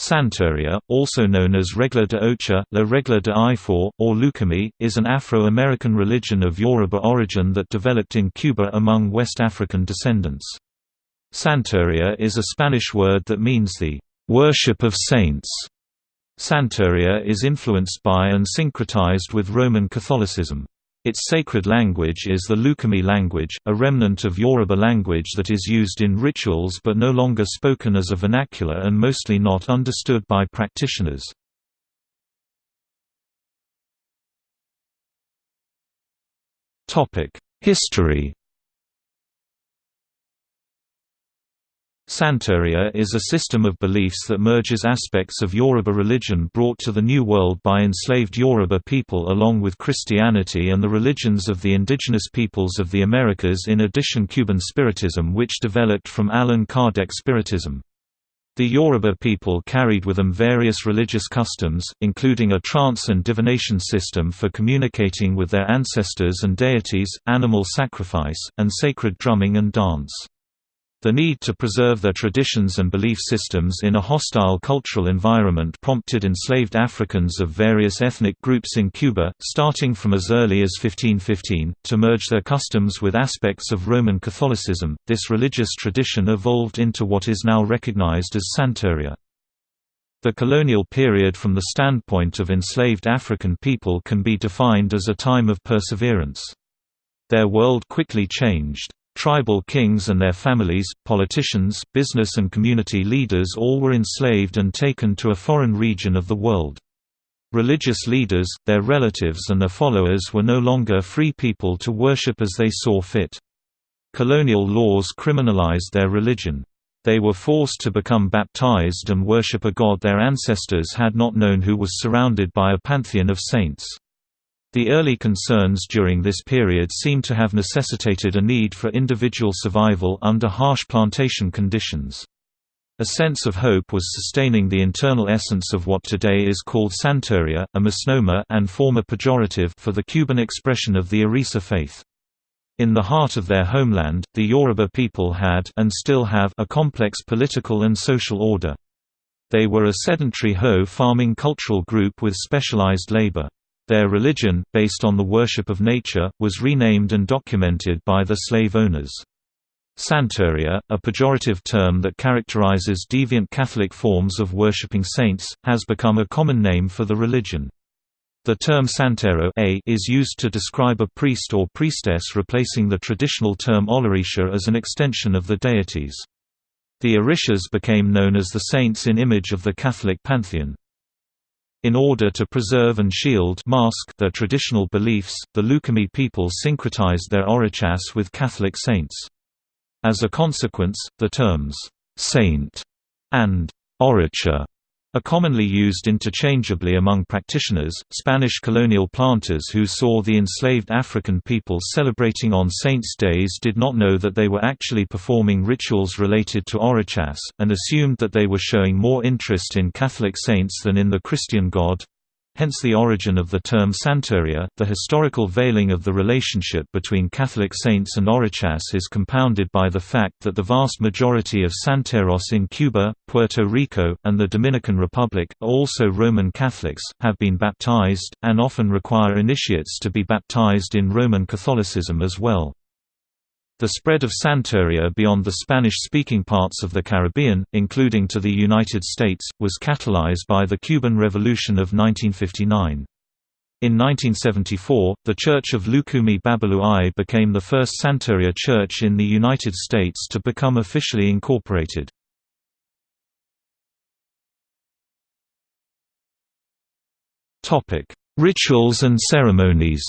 Santeria, also known as Regla de Ocha, La Regla de Ifá, or Lucumí, is an Afro-American religion of Yoruba origin that developed in Cuba among West African descendants. Santeria is a Spanish word that means the worship of saints. Santeria is influenced by and syncretized with Roman Catholicism. Its sacred language is the Lucumí language, a remnant of Yoruba language that is used in rituals but no longer spoken as a vernacular and mostly not understood by practitioners. History Santeria is a system of beliefs that merges aspects of Yoruba religion brought to the New World by enslaved Yoruba people along with Christianity and the religions of the indigenous peoples of the Americas in addition Cuban Spiritism which developed from Allan Kardec Spiritism. The Yoruba people carried with them various religious customs, including a trance and divination system for communicating with their ancestors and deities, animal sacrifice, and sacred drumming and dance. The need to preserve their traditions and belief systems in a hostile cultural environment prompted enslaved Africans of various ethnic groups in Cuba, starting from as early as 1515, to merge their customs with aspects of Roman Catholicism. This religious tradition evolved into what is now recognized as Santeria. The colonial period from the standpoint of enslaved African people can be defined as a time of perseverance. Their world quickly changed. Tribal kings and their families, politicians, business and community leaders all were enslaved and taken to a foreign region of the world. Religious leaders, their relatives and their followers were no longer free people to worship as they saw fit. Colonial laws criminalized their religion. They were forced to become baptized and worship a god their ancestors had not known who was surrounded by a pantheon of saints. The early concerns during this period seem to have necessitated a need for individual survival under harsh plantation conditions. A sense of hope was sustaining the internal essence of what today is called Santeria, a misnomer and former pejorative for the Cuban expression of the Orisa faith. In the heart of their homeland, the Yoruba people had and still have a complex political and social order. They were a sedentary hoe farming cultural group with specialized labor. Their religion, based on the worship of nature, was renamed and documented by the slave owners. Santeria, a pejorative term that characterizes deviant Catholic forms of worshipping saints, has become a common name for the religion. The term Santero is used to describe a priest or priestess replacing the traditional term Olorisha as an extension of the deities. The Orishas became known as the saints in image of the Catholic pantheon. In order to preserve and shield mask their traditional beliefs, the Lucumí people syncretized their Orichas with Catholic saints. As a consequence, the terms, "'saint' and "'oricha' are commonly used interchangeably among practitioners. Spanish colonial planters who saw the enslaved African people celebrating on saints' days did not know that they were actually performing rituals related to Orichas, and assumed that they were showing more interest in Catholic saints than in the Christian God hence the origin of the term Santeria. The historical veiling of the relationship between Catholic saints and Orichas is compounded by the fact that the vast majority of Santeros in Cuba, Puerto Rico, and the Dominican Republic, also Roman Catholics, have been baptized, and often require initiates to be baptized in Roman Catholicism as well. The spread of Santeria beyond the Spanish-speaking parts of the Caribbean, including to the United States, was catalyzed by the Cuban Revolution of 1959. In 1974, the Church of Lucumí Babalu became the first Santeria church in the United States to become officially incorporated. Rituals and ceremonies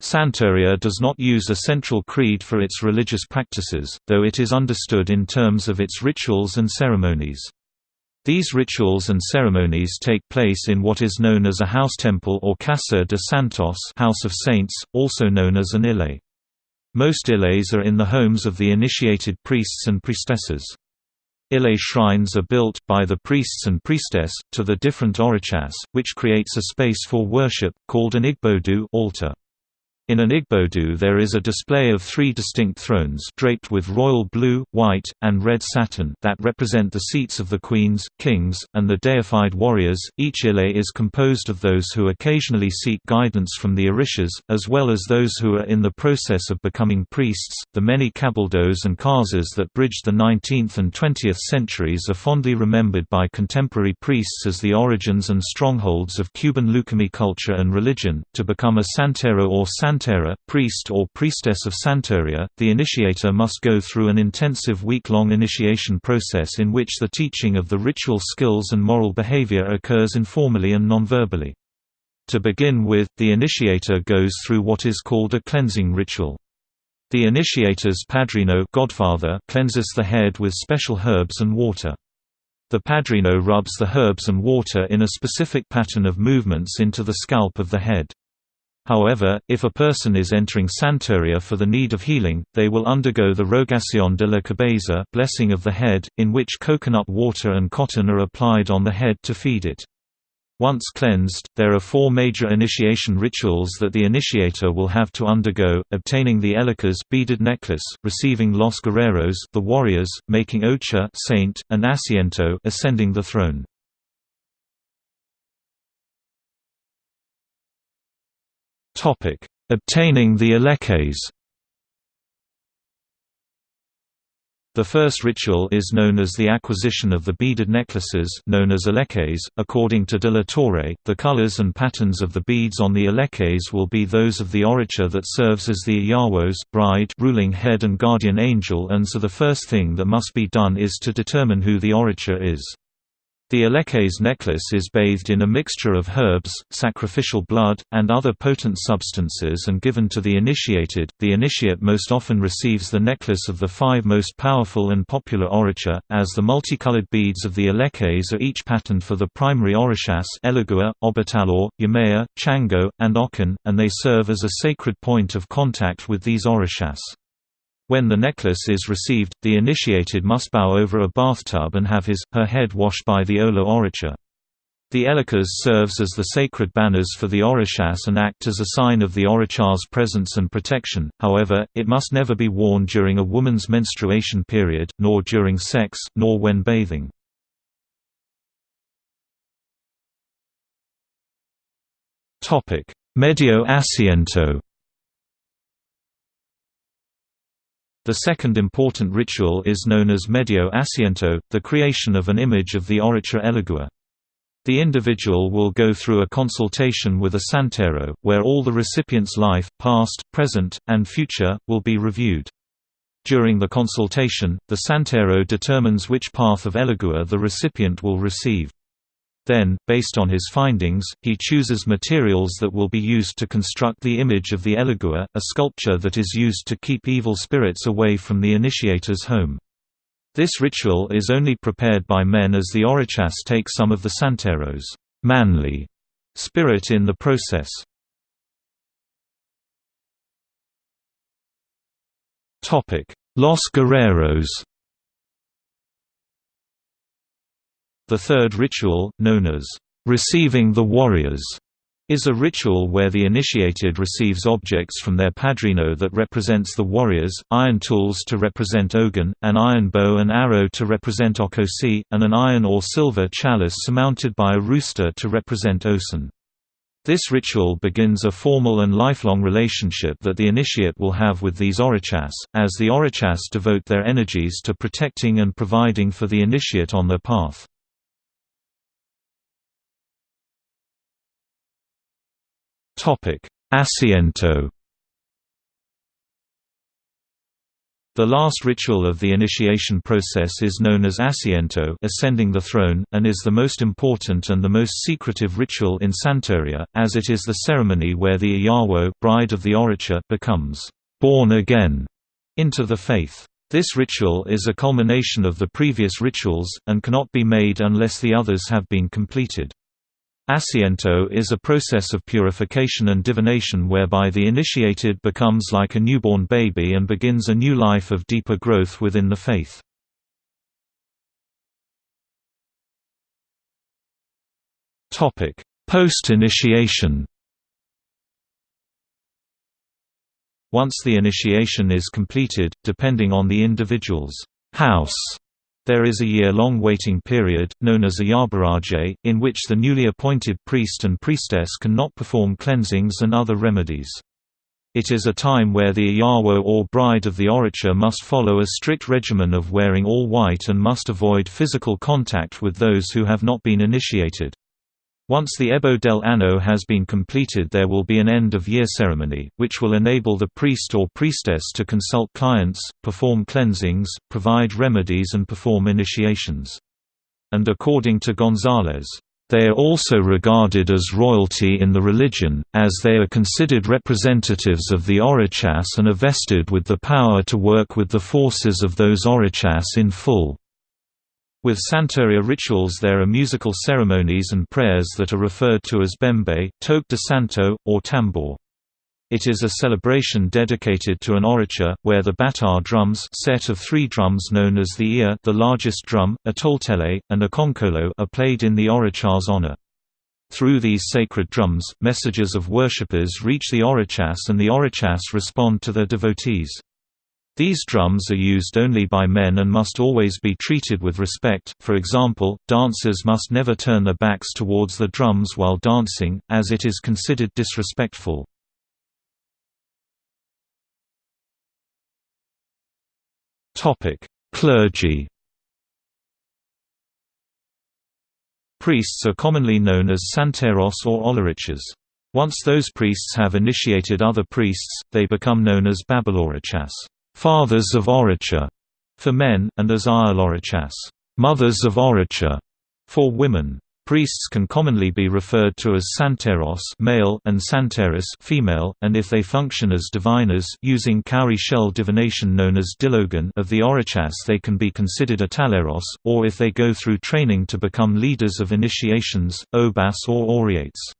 Santeria does not use a central creed for its religious practices, though it is understood in terms of its rituals and ceremonies. These rituals and ceremonies take place in what is known as a house temple or Casa de Santos House of Saints, also known as an ile. Most iles are in the homes of the initiated priests and priestesses. Ile shrines are built, by the priests and priestess, to the different orichas, which creates a space for worship, called an igbodu altar. In an Igbodu there is a display of three distinct thrones draped with royal blue, white, and red satin that represent the seats of the queens, kings, and the deified warriors. Each ile is composed of those who occasionally seek guidance from the orishas, as well as those who are in the process of becoming priests. The many cabildos and casas that bridged the 19th and 20th centuries are fondly remembered by contemporary priests as the origins and strongholds of Cuban Lucumí culture and religion. To become a santero or sant Santera, priest or priestess of Santeria, the initiator must go through an intensive week-long initiation process in which the teaching of the ritual skills and moral behavior occurs informally and nonverbally. To begin with, the initiator goes through what is called a cleansing ritual. The initiator's padrino godfather cleanses the head with special herbs and water. The padrino rubs the herbs and water in a specific pattern of movements into the scalp of the head. However, if a person is entering Santeria for the need of healing, they will undergo the Rogación de la Cabeza blessing of the head, in which coconut water and cotton are applied on the head to feed it. Once cleansed, there are four major initiation rituals that the initiator will have to undergo, obtaining the Eleques beaded necklace, receiving Los Guerreros the warriors, making Ocha saint, and Asiento ascending the throne. Topic: Obtaining the Eleques. The first ritual is known as the acquisition of the beaded necklaces known as eleques. According to de la Torre, the colors and patterns of the beads on the eleques will be those of the oricha that serves as the Iyawos bride ruling head and guardian angel and so the first thing that must be done is to determine who the oricha is. The Eleques necklace is bathed in a mixture of herbs, sacrificial blood, and other potent substances and given to the initiated. The initiate most often receives the necklace of the five most powerful and popular oricha, as the multicolored beads of the Eleques are each patterned for the primary orishas Elegua, Obatala, Yemaya, Chango, and Okan, and they serve as a sacred point of contact with these orishas. When the necklace is received, the initiated must bow over a bathtub and have his, her head washed by the Olorisha. The Eleques serves as the sacred banners for the Orishas and act as a sign of the Oricha's presence and protection, however, it must never be worn during a woman's menstruation period, nor during sex, nor when bathing. Medio asiento The second important ritual is known as medio asiento, the creation of an image of the Oricha Elegua. The individual will go through a consultation with a santero, where all the recipient's life, past, present, and future, will be reviewed. During the consultation, the santero determines which path of Elegua the recipient will receive. Then, based on his findings, he chooses materials that will be used to construct the image of the Elegua, a sculpture that is used to keep evil spirits away from the initiator's home. This ritual is only prepared by men as the Orichas take some of the Santero's manly spirit in the process. Los Guerreros The third ritual, known as receiving the warriors, is a ritual where the initiated receives objects from their padrino that represents the warriors, iron tools to represent Ogun, an iron bow and arrow to represent Ochosi, and an iron or silver chalice surmounted by a rooster to represent Osun. This ritual begins a formal and lifelong relationship that the initiate will have with these orichas, as the orichas devote their energies to protecting and providing for the initiate on their path. Asiento The last ritual of the initiation process is known as asiento ascending the throne, and is the most important and the most secretive ritual in Santeria, as it is the ceremony where the Iyawo bride of the Oricha becomes «born again» into the faith. This ritual is a culmination of the previous rituals, and cannot be made unless the others have been completed. Asiento is a process of purification and divination whereby the initiated becomes like a newborn baby and begins a new life of deeper growth within the faith. Post-initiation Once the initiation is completed, depending on the individual's house, there is a year-long waiting period, known as a yabaraje, in which the newly appointed priest and priestess cannot perform cleansings and other remedies. It is a time where the Iyawo or bride of the oracha must follow a strict regimen of wearing all white and must avoid physical contact with those who have not been initiated. Once the Ebo del Ano has been completed there will be an end-of-year ceremony, which will enable the priest or priestess to consult clients, perform cleansings, provide remedies and perform initiations. And according to Gonzalez, they are also regarded as royalty in the religion, as they are considered representatives of the Orichas and are vested with the power to work with the forces of those Orichas in full. With Santeria rituals there are musical ceremonies and prayers that are referred to as bembe, toque de santo, or tambor. It is a celebration dedicated to an oracha, where the batá drums set of three drums known as the ear the largest drum, a toltele, and a konkolo are played in the oracha's honor. Through these sacred drums, messages of worshippers reach the orachas and the orachas respond to their devotees. These drums are used only by men and must always be treated with respect, for example, dancers must never turn their backs towards the drums while dancing, as it is considered disrespectful. Clergy Priests are commonly known as santeros or olorichas. Once those priests have initiated other priests, they become known as babalorachas fathers of oracha for men, and as Ayalorachas, mothers of oracha for women. Priests can commonly be referred to as santeros male and santeris female, and if they function as diviners using cowrie shell divination known as diloggún of the orichas they can be considered italeros, or if they go through training to become leaders of initiations, obas or oriates.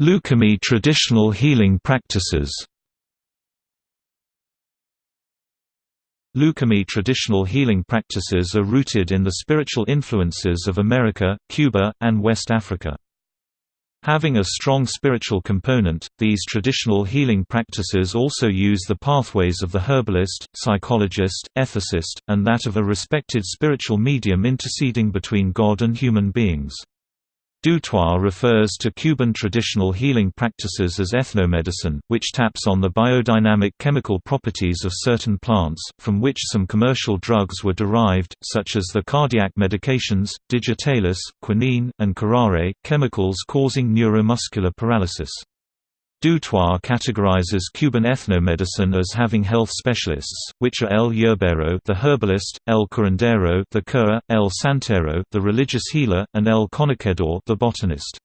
Lucumí traditional healing practices Lucumí traditional healing practices are rooted in the spiritual influences of America, Cuba, and West Africa. Having a strong spiritual component, these traditional healing practices also use the pathways of the herbalist, psychologist, ethicist, and that of a respected spiritual medium interceding between God and human beings. Dutoit refers to Cuban traditional healing practices as ethnomedicine, which taps on the biodynamic chemical properties of certain plants, from which some commercial drugs were derived, such as the cardiac medications, digitalis, quinine, and curare, chemicals causing neuromuscular paralysis. Dutoit categorizes Cuban ethnomedicine as having health specialists, which are El Yerbero the herbalist, El curandero the cura, El santero the religious healer, and El conocedor the botanist.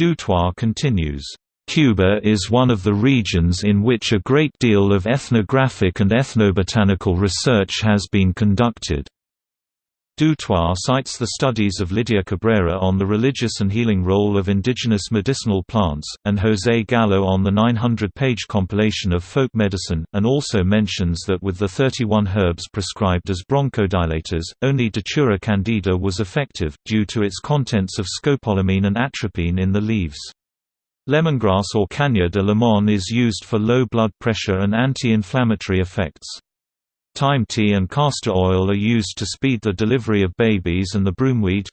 Dutoit continues, Cuba is one of the regions in which a great deal of ethnographic and ethnobotanical research has been conducted. Dutoit cites the studies of Lydia Cabrera on the religious and healing role of indigenous medicinal plants, and José Gallo on the 900-page compilation of folk medicine, and also mentions that with the 31 herbs prescribed as bronchodilators, only Datura candida was effective, due to its contents of scopolamine and atropine in the leaves. Lemongrass or caña de limón is used for low blood pressure and anti-inflammatory effects. Thyme tea and castor oil are used to speed the delivery of babies and the broomweed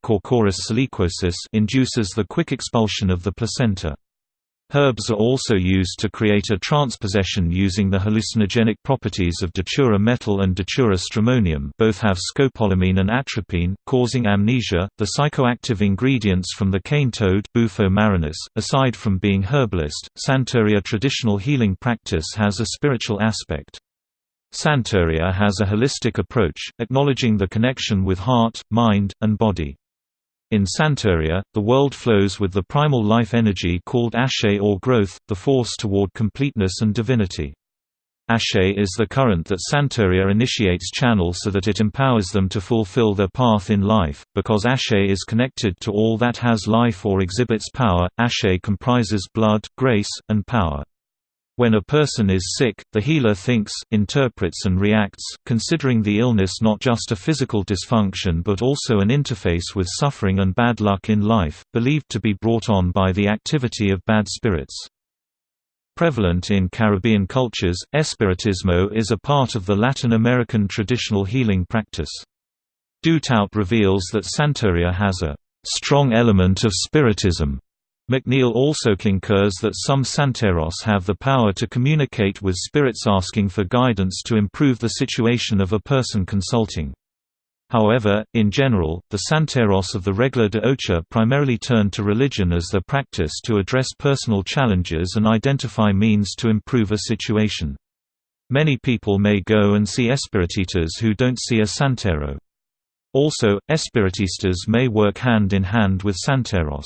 induces the quick expulsion of the placenta. Herbs are also used to create a transpossession using the hallucinogenic properties of Datura metel and Datura stramonium both have scopolamine and atropine, causing amnesia. The psychoactive ingredients from the cane toad Bufo marinus, aside from being herbalist, Santeria traditional healing practice has a spiritual aspect. Santeria has a holistic approach, acknowledging the connection with heart, mind, and body. In Santeria, the world flows with the primal life energy called Ashe or growth, the force toward completeness and divinity. Ashe is the current that Santeria initiates channel so that it empowers them to fulfill their path in life. Because Ashe is connected to all that has life or exhibits power, Ashe comprises blood, grace, and power. When a person is sick, the healer thinks, interprets and reacts, considering the illness not just a physical dysfunction but also an interface with suffering and bad luck in life, believed to be brought on by the activity of bad spirits. Prevalent in Caribbean cultures, Espiritismo is a part of the Latin American traditional healing practice. Du Toit reveals that Santeria has a strong element of spiritism McNeil also concurs that some Santeros have the power to communicate with spirits asking for guidance to improve the situation of a person consulting. However, in general, the Santeros of the Regla de Ocha primarily turn to religion as their practice to address personal challenges and identify means to improve a situation. Many people may go and see espiritistas who don't see a Santero. Also, espiritistas may work hand in hand with Santeros.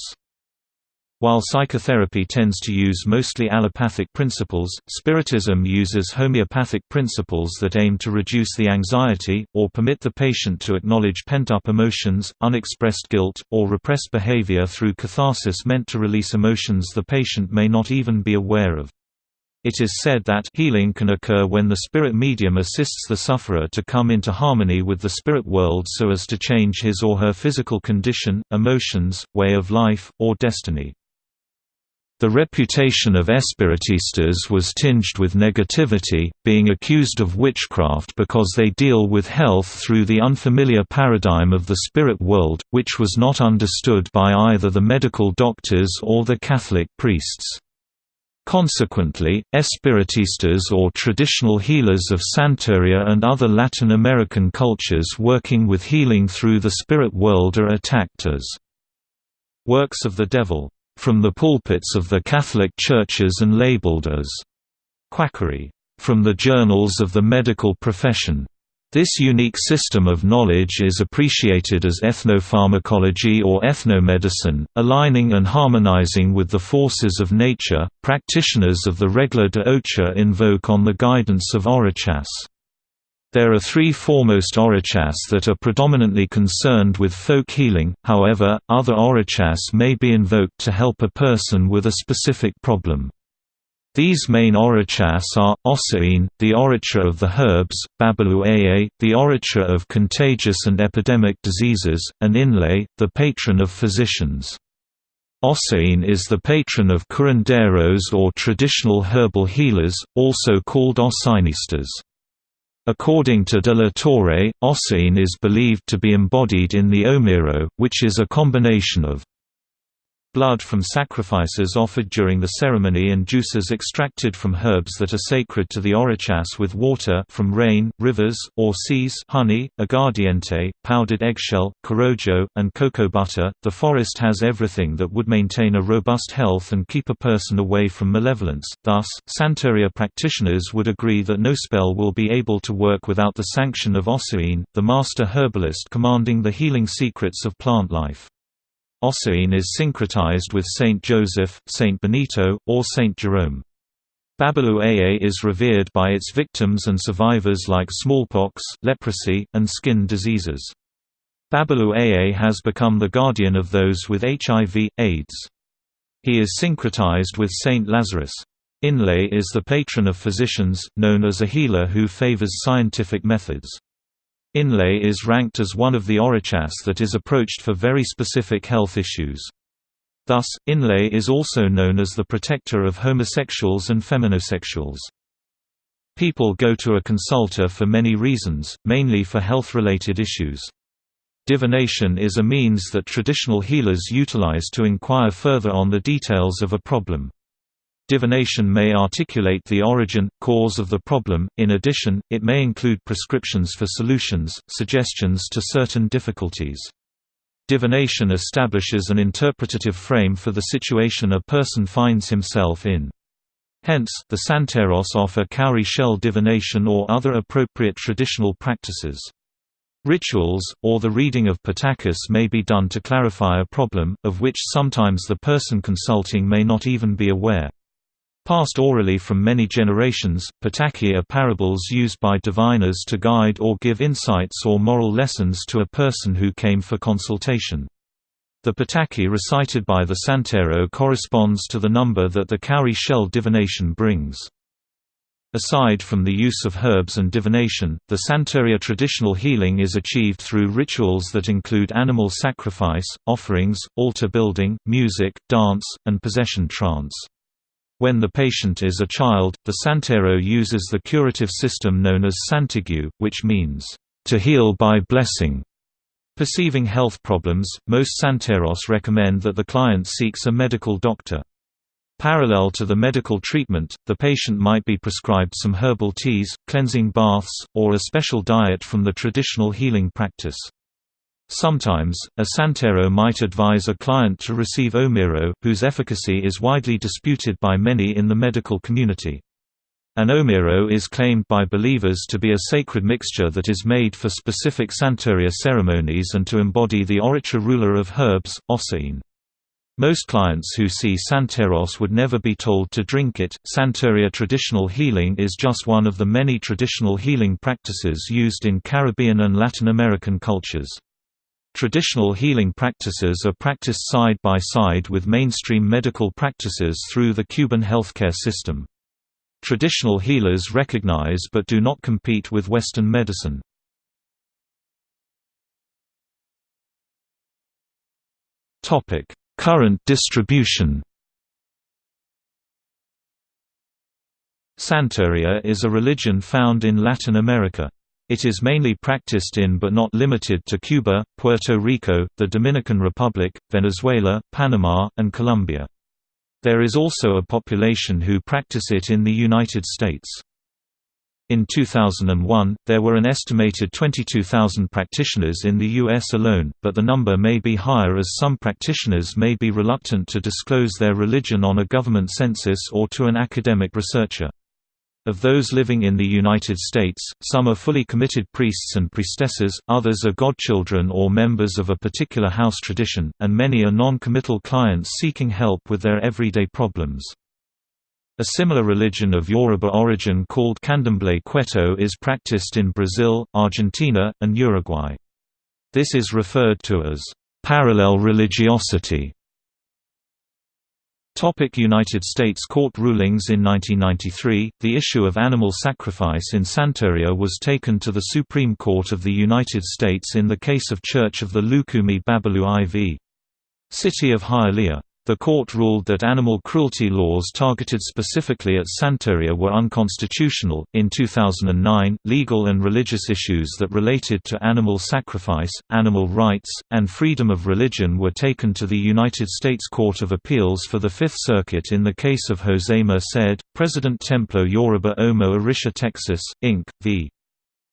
While psychotherapy tends to use mostly allopathic principles, Spiritism uses homeopathic principles that aim to reduce the anxiety, or permit the patient to acknowledge pent-up emotions, unexpressed guilt, or repressed behavior through catharsis meant to release emotions the patient may not even be aware of. It is said that healing can occur when the spirit medium assists the sufferer to come into harmony with the spirit world so as to change his or her physical condition, emotions, way of life, or destiny. The reputation of Espiritistas was tinged with negativity, being accused of witchcraft because they deal with health through the unfamiliar paradigm of the spirit world, which was not understood by either the medical doctors or the Catholic priests. Consequently, Espiritistas or traditional healers of Santeria and other Latin American cultures working with healing through the spirit world are attacked as works of the devil from the pulpits of the Catholic churches and labeled as quackery from the journals of the medical profession. This unique system of knowledge is appreciated as ethnopharmacology or ethnomedicine, aligning and harmonizing with the forces of nature. Practitioners of the Regla de Ocha invoke on the guidance of Orichas. There are three foremost Orichas that are predominantly concerned with folk healing, however, other Orichas may be invoked to help a person with a specific problem. These main Orichas are, Osain, the Oricha of the herbs, Babalu Aye, the Oricha of contagious and epidemic diseases, and Inle, the patron of physicians. Osain is the patron of curanderos or traditional herbal healers, also called Osainistas. According to de la Torre, Osain is believed to be embodied in the Omiro, which is a combination of blood from sacrifices offered during the ceremony and juices extracted from herbs that are sacred to the Orichas with water from rain, rivers, or seas honey, aguardiente, powdered eggshell, corojo, and cocoa butter. The forest has everything that would maintain a robust health and keep a person away from malevolence, thus, Santeria practitioners would agree that no spell will be able to work without the sanction of Osain, the master herbalist commanding the healing secrets of plant life. Osain is syncretized with Saint Joseph, Saint Benito, or Saint Jerome. Babalu Aye is revered by its victims and survivors like smallpox, leprosy, and skin diseases. Babalu Aye has become the guardian of those with HIV, AIDS. He is syncretized with Saint Lazarus. Inle is the patron of physicians, known as a healer who favors scientific methods. Inle is ranked as one of the Orichas that is approached for very specific health issues. Thus, Inle is also known as the protector of homosexuals and feminosexuals. People go to a consulter for many reasons, mainly for health-related issues. Divination is a means that traditional healers utilize to inquire further on the details of a problem. Divination may articulate the origin, cause of the problem, in addition, it may include prescriptions for solutions, suggestions to certain difficulties. Divination establishes an interpretative frame for the situation a person finds himself in. Hence, the Santeros offer cowrie shell divination or other appropriate traditional practices. Rituals, or the reading of Patakis may be done to clarify a problem, of which sometimes the person consulting may not even be aware. Passed orally from many generations, Pataki are parables used by diviners to guide or give insights or moral lessons to a person who came for consultation. The Pataki recited by the Santero corresponds to the number that the cowrie shell divination brings. Aside from the use of herbs and divination, the Santeria traditional healing is achieved through rituals that include animal sacrifice, offerings, altar building, music, dance, and possession trance. When the patient is a child, the Santero uses the curative system known as Santigu, which means, to heal by blessing. Perceiving health problems, most Santeros recommend that the client seeks a medical doctor. Parallel to the medical treatment, the patient might be prescribed some herbal teas, cleansing baths, or a special diet from the traditional healing practice. Sometimes, a santero might advise a client to receive omiro, whose efficacy is widely disputed by many in the medical community. An omiro is claimed by believers to be a sacred mixture that is made for specific Santeria ceremonies and to embody the Oricha ruler of herbs, Osain. Most clients who see Santeros would never be told to drink it. Santeria traditional healing is just one of the many traditional healing practices used in Caribbean and Latin American cultures. Traditional healing practices are practiced side by side with mainstream medical practices through the Cuban healthcare system. Traditional healers recognize but do not compete with Western medicine. Current distribution Santeria is a religion found in Latin America. It is mainly practiced in but not limited to Cuba, Puerto Rico, the Dominican Republic, Venezuela, Panama, and Colombia. There is also a population who practice it in the United States. In 2001, there were an estimated 22,000 practitioners in the U.S. alone, but the number may be higher as some practitioners may be reluctant to disclose their religion on a government census or to an academic researcher. Of those living in the United States, some are fully committed priests and priestesses, others are godchildren or members of a particular house tradition, and many are non-committal clients seeking help with their everyday problems. A similar religion of Yoruba origin called Candomblé Ketu is practiced in Brazil, Argentina, and Uruguay. This is referred to as parallel religiosity. Topic United States court rulings In 1993, the issue of animal sacrifice in Santeria was taken to the Supreme Court of the United States in the case of Church of the Lukumi Babalu Aye v. City of Hialeah. The court ruled that animal cruelty laws targeted specifically at Santeria were unconstitutional. In 2009, legal and religious issues that related to animal sacrifice, animal rights, and freedom of religion were taken to the United States Court of Appeals for the Fifth Circuit in the case of Jose Merced, President Templo Yoruba Omo Orisha Texas, Inc., v.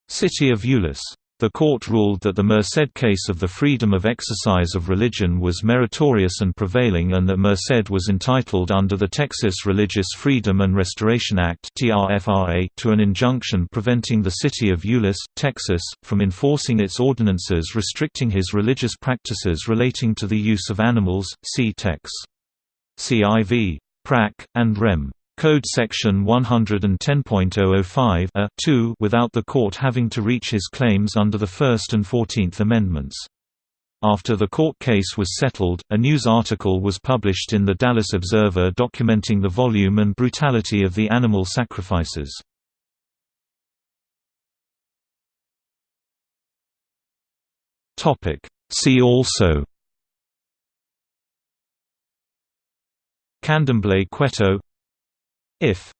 City of Euless. The court ruled that the Merced case of the freedom of exercise of religion was meritorious and prevailing and that Merced was entitled under the Texas Religious Freedom and Restoration Act to an injunction preventing the city of Euless, Texas, from enforcing its ordinances restricting his religious practices relating to the use of animals, see Tex. CIV. Prac. and Rem. Code Section 110.005 a 2 without the court having to reach his claims under the First and Fourteenth Amendments. After the court case was settled, a news article was published in the Dallas Observer documenting the volume and brutality of the animal sacrifices. See also Candomblé Ketu if